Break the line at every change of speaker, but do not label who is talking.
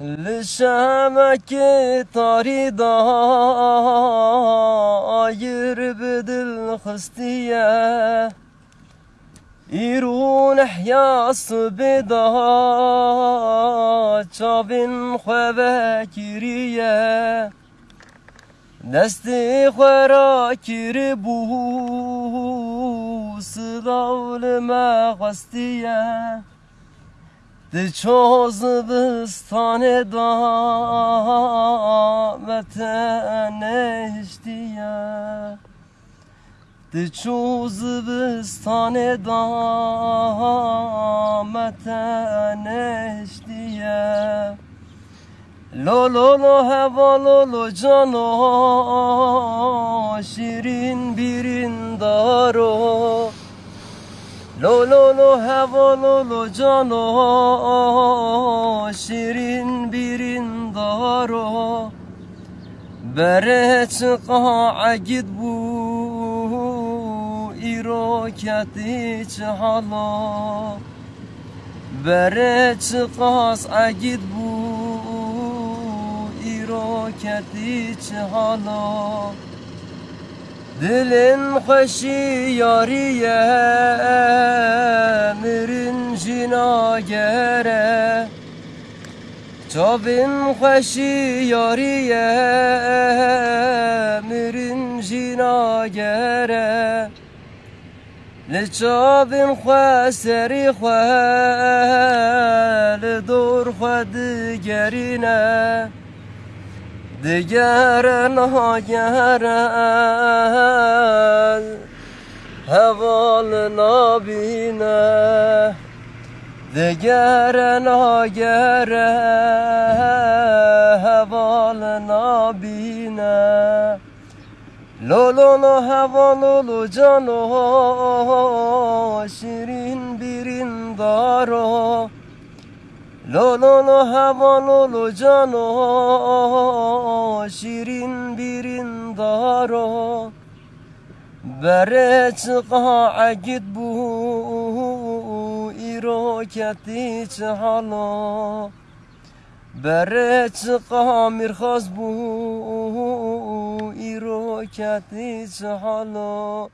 لشمك طريضة يربد الخستية. يرون حيا الصبيدة شابين خباكرية دستي خرا كربو صداول ما خستية. Diçozbistane davetene iştiye Diçozbistane davetene iştiye Lo lo lo heva lo lo cano لو لو لو هوا لو لو جانو شیرین بیرین دارو بره چقا گید بو ایرو کتی حالا بره چقاس اگید بو ایرو کتی حالا دلن خوشی یاریه Çavin xweşi yariye mirin jina gere Li çavin xwe serî xwe li dor xwe digerîne Digere niha gere heval nabîne دگر ناگر هوال نابینه. لو لو لو هوا لو لو جانو شیرین بیرین دارو لو لو لو هوا لو لو جانو شیرین بیرین دارو بره چقا عگید بو ایرو کتی چه حالا بره چقا میرخواست بو ایرو کتی چه حالا